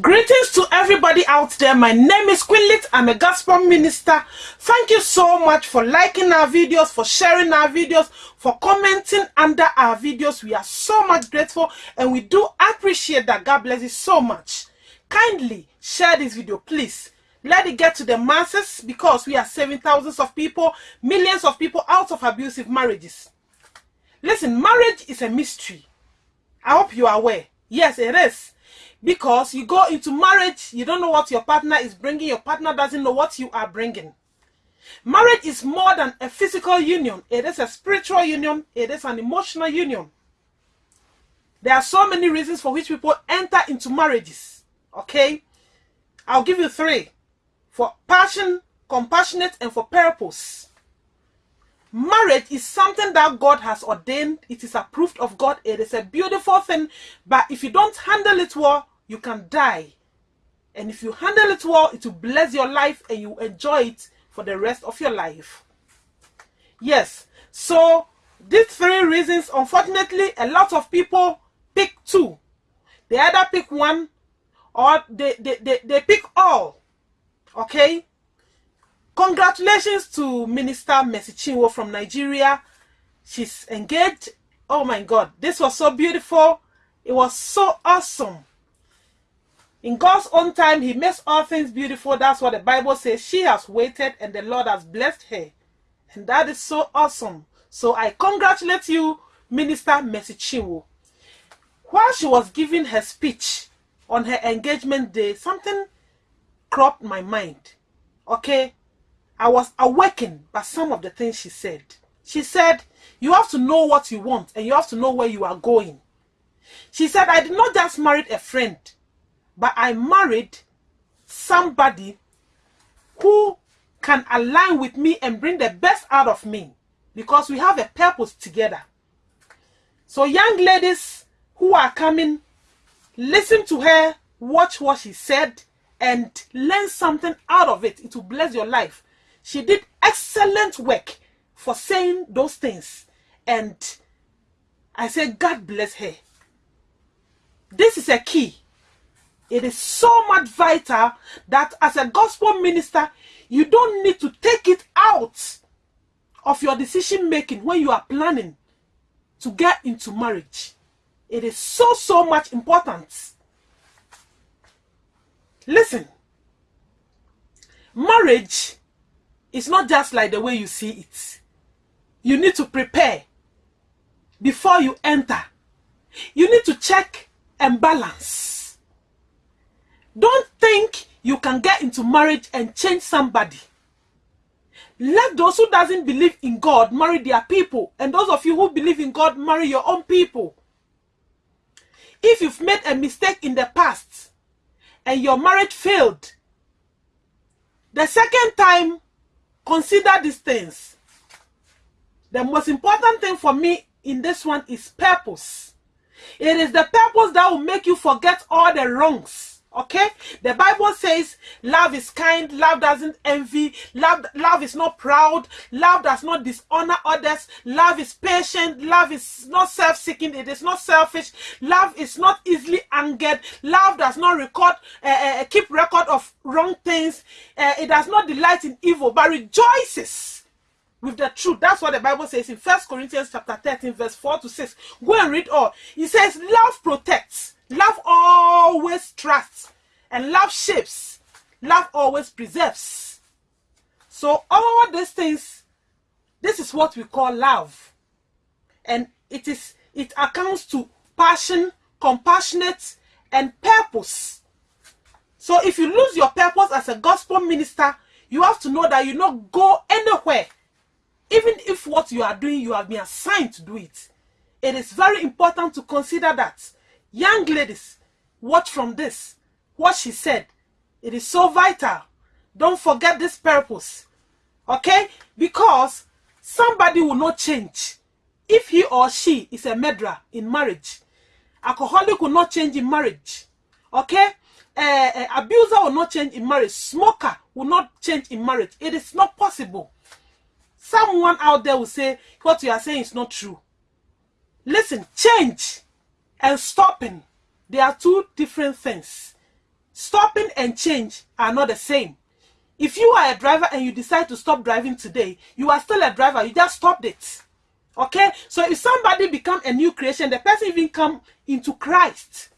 Greetings to everybody out there. My name is Queenlit. I'm a gospel minister. Thank you so much for liking our videos, for sharing our videos, for commenting under our videos. We are so much grateful and we do appreciate that. God bless you so much. Kindly share this video, please. Let it get to the masses because we are saving thousands of people, millions of people out of abusive marriages. Listen, marriage is a mystery. I hope you are aware. Yes, it is because you go into marriage you don't know what your partner is bringing your partner doesn't know what you are bringing. Marriage is more than a physical union. It is a spiritual union. It is an emotional union. There are so many reasons for which people enter into marriages okay? I'll give you three. For passion compassionate and for purpose. Marriage is something that God has ordained. It is approved of God. It is a beautiful thing. But if you don't handle it well, you can die. And if you handle it well, it will bless your life and you enjoy it for the rest of your life. Yes. So these three reasons, unfortunately, a lot of people pick two. They either pick one or they, they, they, they pick all. Okay? Congratulations to Minister Mercy Chinwo from Nigeria. She's engaged. Oh my God, this was so beautiful. It was so awesome. In God's own time, He makes all things beautiful. That's what the Bible says. She has waited and the Lord has blessed her. And that is so awesome. So I congratulate you, Minister Mercy Chinwo. While she was giving her speech on her engagement day, something cropped my mind. Okay, I was awakened by some of the things she said. She said, You have to know what you want and you have to know where you are going. She said, I did not just marry a friend, but I married somebody who can align with me and bring the best out of me because we have a purpose together. So, young ladies who are coming, listen to her, watch what she said, and learn something out of it. It will bless your life. She did excellent work for saying those things. And I say, God bless her. This is a key. It is so much vital that as a gospel minister, you don't need to take it out of your decision making when you are planning to get into marriage. It is so, so much important. Listen, marriage is not just like the way you see it. You need to prepare before you enter. You need to check and balance. Don't think you can get into marriage and change somebody. Let those who doesn't believe in God marry their people. And those of you who believe in God marry your own people. If you've made a mistake in the past and your marriage failed, the second time Consider these things. The most important thing for me in this one is purpose. It is the purpose that will make you forget all the wrongs. Okay? The Bible says love is kind, love doesn't envy, love, love is not proud, love does not dishonor others, love is patient, love is not self-seeking, it is not selfish, love is not easily angered, love does not record, uh, uh, keep record of wrong things, uh, it does not delight in evil, but rejoices with the truth. That's what the Bible says in First Corinthians chapter 13, verse 4 to 6. Go and read all. It says, love protects. Love always trusts, and love shapes. Love always preserves. So all these things, this is what we call love. And it is it accounts to passion, compassionate, and purpose. So if you lose your purpose as a gospel minister, you have to know that you not go anywhere. Even if what you are doing, you have been assigned to do it. It is very important to consider that. Young ladies, watch from this. What she said. It is so vital. Don't forget this purpose. Okay? Because somebody will not change if he or she is a murderer in marriage. Alcoholic will not change in marriage. Okay? Uh, abuser will not change in marriage. Smoker will not change in marriage. It is not possible. Someone out there will say what you are saying is not true. Listen, change and stopping, they are two different things. stopping and change are not the same. If you are a driver and you decide to stop driving today, you are still a driver. You just stopped it. Okay? So if somebody become a new creation, the person even come into Christ.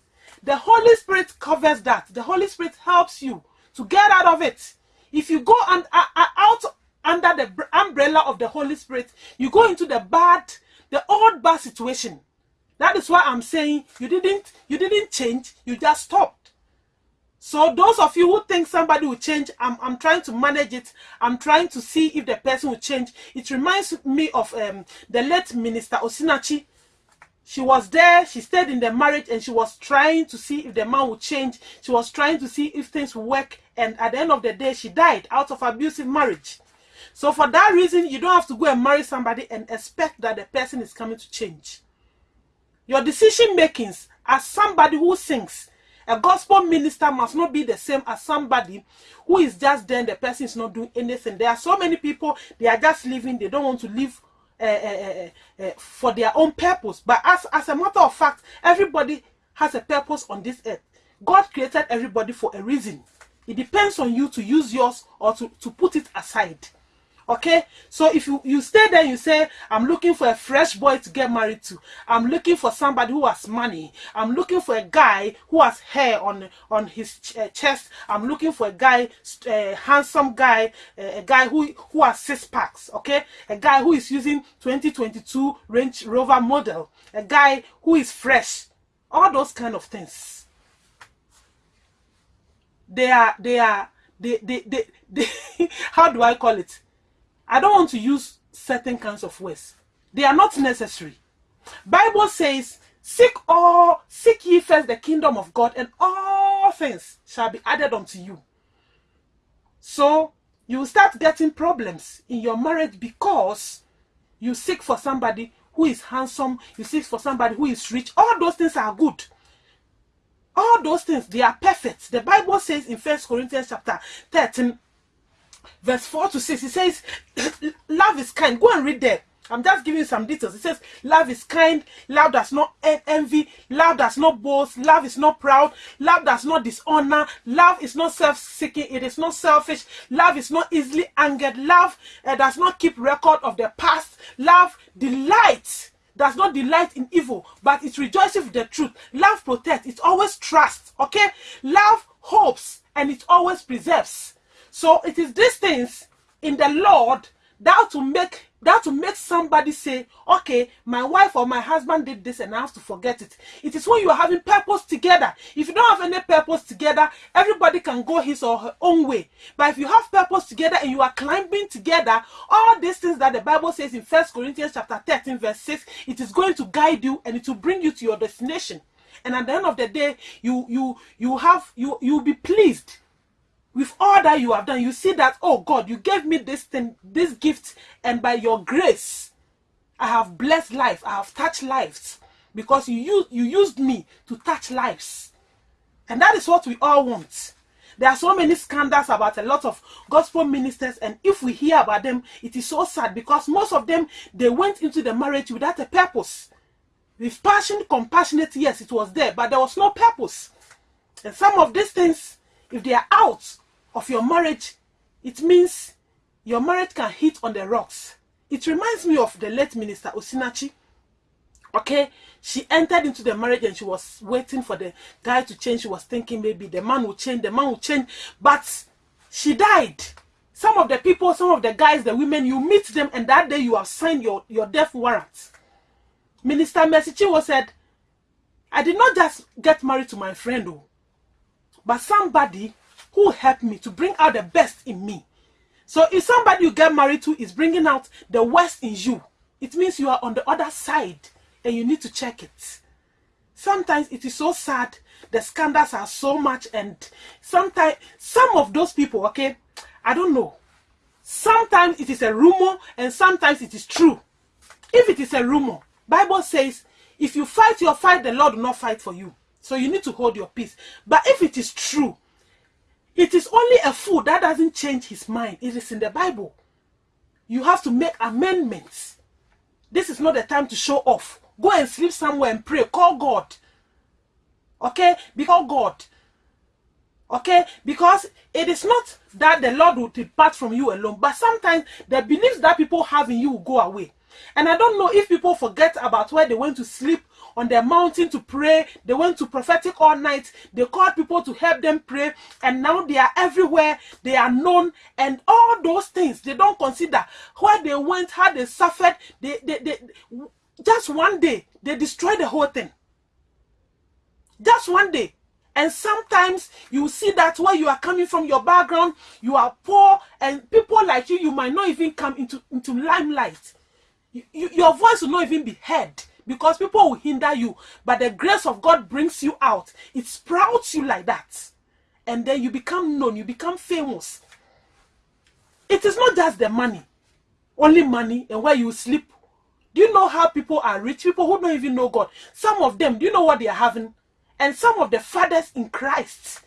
The Holy Spirit covers that. The Holy Spirit helps you to get out of it. If you go and uh, uh, out under the umbrella of the Holy Spirit, you go into the bad, the old bad situation. That is why I'm saying you didn't you didn't change, you just stopped. So those of you who think somebody will change, I'm, I'm trying to manage it. I'm trying to see if the person will change. It reminds me of um, the late minister Osinachi. She was there, she stayed in the marriage and she was trying to see if the man would change. She was trying to see if things would work. And at the end of the day, she died out of abusive marriage. So for that reason, you don't have to go and marry somebody and expect that the person is coming to change. Your decision makings as somebody who sings, a gospel minister must not be the same as somebody who is just then the person is not doing anything. There are so many people, they are just living, they don't want to live uh, uh, uh, for their own purpose. But as, as a matter of fact, everybody has a purpose on this earth. God created everybody for a reason. It depends on you to use yours or to, to put it aside okay? So if you you stay there you say i'm looking for a fresh boy to get married to. I'm looking for somebody who has money. I'm looking for a guy who has hair on on his ch uh, chest. I'm looking for a guy a uh, handsome guy uh, a guy who who has six packs. Okay? A guy who is using 2022 range rover model. A guy who is fresh. All those kind of things. They are they are they they, they, they how do i call it I don't want to use certain kinds of words. They are not necessary. Bible says, seek all, seek ye first the kingdom of God and all things shall be added unto you. So you start getting problems in your marriage because you seek for somebody who is handsome, you seek for somebody who is rich. All those things are good. All those things, they are perfect. The Bible says in First Corinthians chapter 13, verse 4 to 6 it says love is kind. Go and read there. I'm just giving some details. It says love is kind. Love does not envy. Love does not boast. Love is not proud. Love does not dishonor. Love is not self-seeking. It is not selfish. Love is not easily angered. Love uh, does not keep record of the past. Love delights does not delight in evil but it rejoices with the truth. Love protects. It always trusts. Okay? Love hopes and it always preserves so it is these things in the Lord that to make that to make somebody say, okay, my wife or my husband did this and I have to forget it. It is when you are having purpose together. If you don't have any purpose together, everybody can go his or her own way. But if you have purpose together and you are climbing together, all these things that the Bible says in First Corinthians chapter 13, verse 6, it is going to guide you and it will bring you to your destination. And at the end of the day, you you you have you you'll be pleased with all that you have done, you see that, oh God, you gave me this thing, this gift, and by your grace, I have blessed life, I have touched lives, because you, used, you used me to touch lives. And that is what we all want. There are so many scandals about a lot of gospel ministers, and if we hear about them, it is so sad because most of them, they went into the marriage without a purpose. With passion, compassionate, yes, it was there, but there was no purpose. And some of these things, if they are out of your marriage, it means your marriage can hit on the rocks. It reminds me of the late minister Osinachi. Okay, she entered into the marriage and she was waiting for the guy to change. She was thinking maybe the man will change, the man will change, but she died. Some of the people, some of the guys, the women, you meet them and that day you have signed your, your death warrant. Minister Mercy Chinwo said, I did not just get married to my friend, oh, but somebody who helped me to bring out the best in me. So if somebody you get married to is bringing out the worst in you, it means you are on the other side and you need to check it. Sometimes it is so sad. The scandals are so much and sometimes some of those people, okay, I don't know. Sometimes it is a rumor and sometimes it is true. If it is a rumor, Bible says, if you fight your fight, the Lord will not fight for you. So you need to hold your peace. But if it is true, it is only a fool that doesn't change his mind. It is in the Bible. You have to make amendments. This is not the time to show off. Go and sleep somewhere and pray. Call God. Okay? Because God. Okay? Because it is not that the Lord will depart from you alone, but sometimes the beliefs that people have in you will go away. And I don't know if people forget about where they went to sleep on the mountain to pray. They went to prophetic all night. They called people to help them pray. And now they are everywhere. They are known. And all those things they don't consider where they went, how they suffered. They, they, they just one day they destroyed the whole thing. Just one day. And sometimes you see that where you are coming from, your background, you are poor, and people like you, you might not even come into, into limelight. You, you, your voice will not even be heard because people will hinder you. But the grace of God brings you out, it sprouts you like that. And then you become known, you become famous. It is not just the money, only money, and where you sleep. Do you know how people are rich? People who don't even know God. Some of them, do you know what they are having? and some of the fathers in Christ.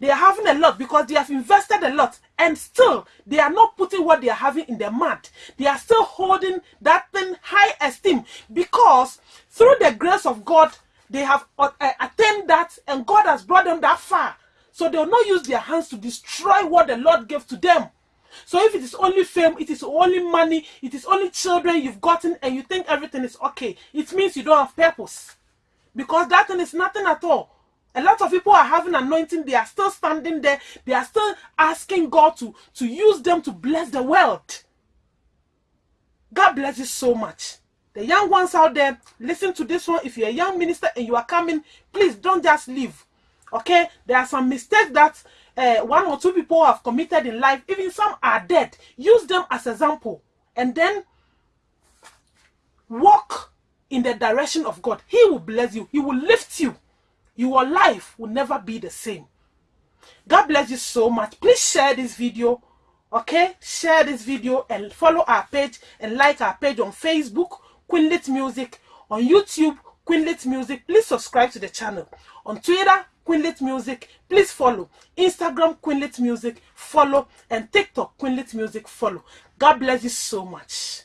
They are having a lot because they have invested a lot and still they are not putting what they are having in their mud. They are still holding that thing high esteem because through the grace of God, they have uh, attained that and God has brought them that far. So they will not use their hands to destroy what the Lord gave to them. So if it is only fame, it is only money, it is only children you've gotten and you think everything is okay, it means you don't have purpose because that thing is nothing at all. A lot of people are having anointing, they are still standing there, they are still asking God to, to use them to bless the world. God bless you so much. The young ones out there, listen to this one. If you're a young minister and you are coming, please don't just leave. Okay? There are some mistakes that uh, one or two people have committed in life. Even some are dead. Use them as example. And then walk in the direction of God. He will bless you. He will lift you. Your life will never be the same. God bless you so much. Please share this video. Okay? Share this video and follow our page and like our page on Facebook, Queenlit Music. On YouTube, Queenlit Music. Please subscribe to the channel. On Twitter, Queenlit Music. Please follow. Instagram, Queenlit Music. Follow. And TikTok, Queenlit Music. Follow. God bless you so much.